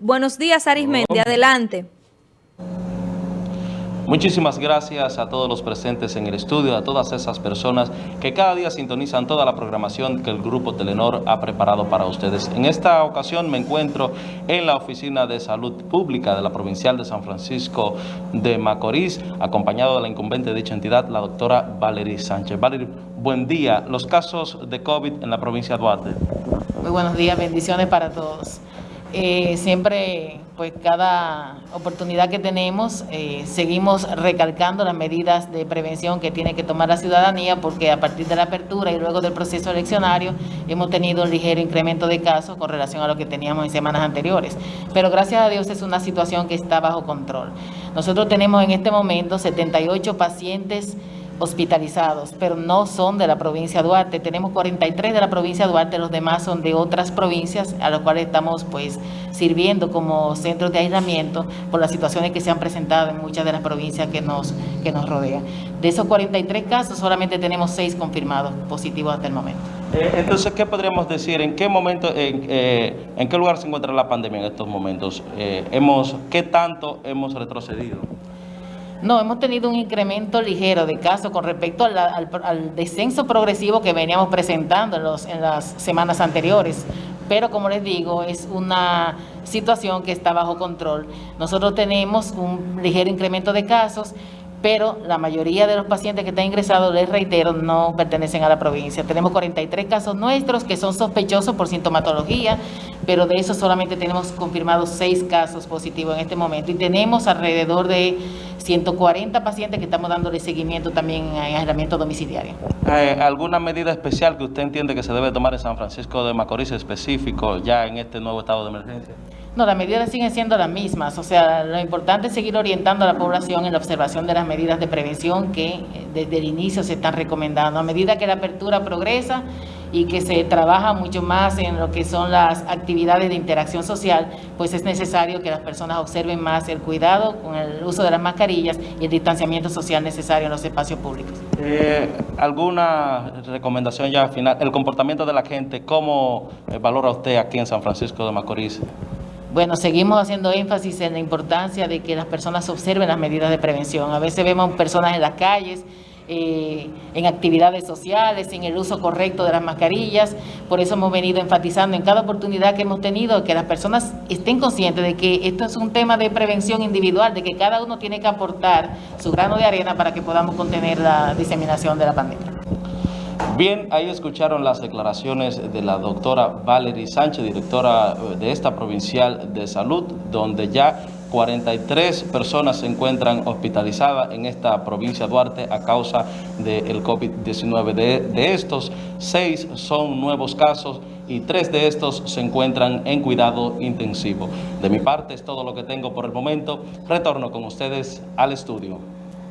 Buenos días, Arismendi. Adelante. Muchísimas gracias a todos los presentes en el estudio, a todas esas personas que cada día sintonizan toda la programación que el Grupo Telenor ha preparado para ustedes. En esta ocasión me encuentro en la Oficina de Salud Pública de la Provincial de San Francisco de Macorís, acompañado de la incumbente de dicha entidad, la doctora Valerie Sánchez. Valerie, buen día. Los casos de COVID en la provincia de Duarte. Muy buenos días, bendiciones para todos. Eh, siempre, pues cada oportunidad que tenemos, eh, seguimos recalcando las medidas de prevención que tiene que tomar la ciudadanía porque a partir de la apertura y luego del proceso eleccionario hemos tenido un ligero incremento de casos con relación a lo que teníamos en semanas anteriores. Pero gracias a Dios es una situación que está bajo control. Nosotros tenemos en este momento 78 pacientes hospitalizados, pero no son de la provincia de Duarte. Tenemos 43 de la provincia de Duarte, los demás son de otras provincias a las cuales estamos pues sirviendo como centros de aislamiento por las situaciones que se han presentado en muchas de las provincias que nos, que nos rodean. De esos 43 casos solamente tenemos 6 confirmados positivos hasta el momento. Eh, entonces, ¿qué podríamos decir? ¿En qué momento, en, eh, en qué lugar se encuentra la pandemia en estos momentos? Eh, hemos, ¿Qué tanto hemos retrocedido? No, hemos tenido un incremento ligero de casos con respecto al, descenso progresivo que veníamos presentando en, los, en las semanas anteriores. Pero como les digo, es una situación que está bajo control. Nosotros tenemos un ligero incremento de casos pero la mayoría de los pacientes que están ingresados, les reitero, no pertenecen a la provincia. Tenemos 43 casos nuestros que son sospechosos por sintomatología, pero de eso solamente tenemos confirmados 6 casos positivos en este momento y tenemos alrededor de 140 pacientes que estamos dándole seguimiento también en aislamiento domiciliario. Eh, ¿Alguna medida especial que usted entiende que se debe tomar en San Francisco de Macorís específico ya en este nuevo estado de emergencia? No, las medidas siguen siendo las mismas, o sea, lo importante es seguir orientando a la población en la observación de las medidas de prevención que eh, desde el inicio se están recomendando. A medida que la apertura progresa y que se trabaja mucho más en lo que son las actividades de interacción social, pues es necesario que las personas observen más el cuidado con el uso de las mascarillas y el distanciamiento social necesario en los espacios públicos. Eh, ¿Alguna recomendación ya final? El comportamiento de la gente, ¿cómo valora usted aquí en San Francisco de Macorís? Bueno, seguimos haciendo énfasis en la importancia de que las personas observen las medidas de prevención. A veces vemos personas en las calles, eh, en actividades sociales, en el uso correcto de las mascarillas. Por eso hemos venido enfatizando en cada oportunidad que hemos tenido que las personas estén conscientes de que esto es un tema de prevención individual, de que cada uno tiene que aportar su grano de arena para que podamos contener la diseminación de la pandemia. Bien, ahí escucharon las declaraciones de la doctora Valerie Sánchez, directora eh, de esta provincial de salud, donde ya 43 personas se encuentran hospitalizadas en esta provincia de Duarte a causa del COVID-19. De, de, estos, seis son nuevos casos y tres de estos se encuentran en cuidado intensivo. De mi parte es todo lo que tengo por el momento. Retorno con ustedes al estudio.